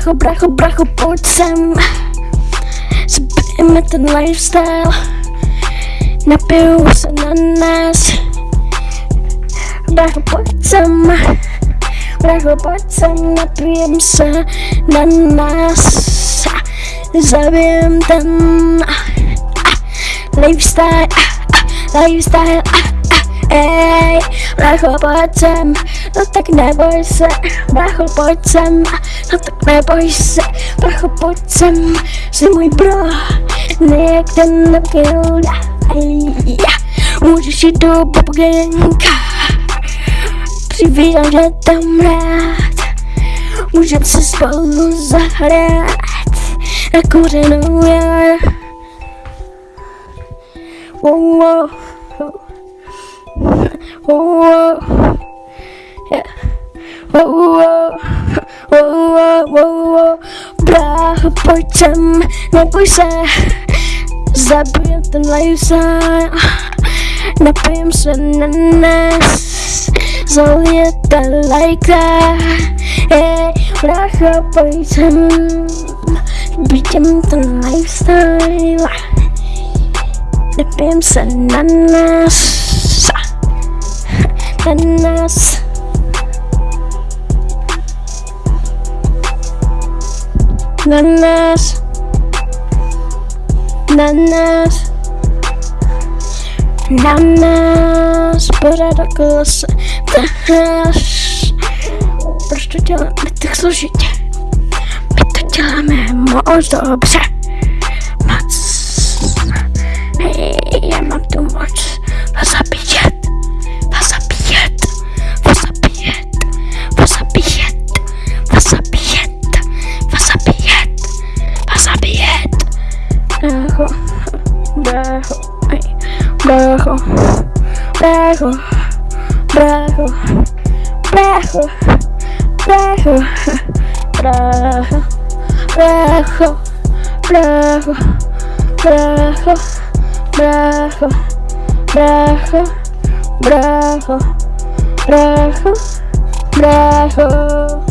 bracho, bracho, bracho, pojď sem Zbyjeme ten lifestyle. Napiju se na nás. Bracho, pojď sem Bracho, pojď sem, napijem se na nás. Zabijem ten lifestyle, lifestyle, ej, bracho, pojď sem, no tak neboj se, bracho, pojď sem, no tak neboj se, bracho, pojď sem, jsi můj bro, někde nebyl, můžeš jít do popgenka, přivídám, že tam rád, můžem se spolu zahrát, na kořenou já. Oh, oh, oh, yeah. Pojď sem, neboj se, zabijem ten lifestyle, napijem se na nás, zalijete lajka, brácho, pojď sem, ten lifestyle, napijem se na na nás. Na nás, na pořád okolo se táháš. Proč to děláme tak složitě? My to děláme moc dobře. Brácho, brácho, brácho, brácho, brácho, brácho, brácho, brácho, brácho, brácho, brácho, brácho, brácho, brácho, brácho.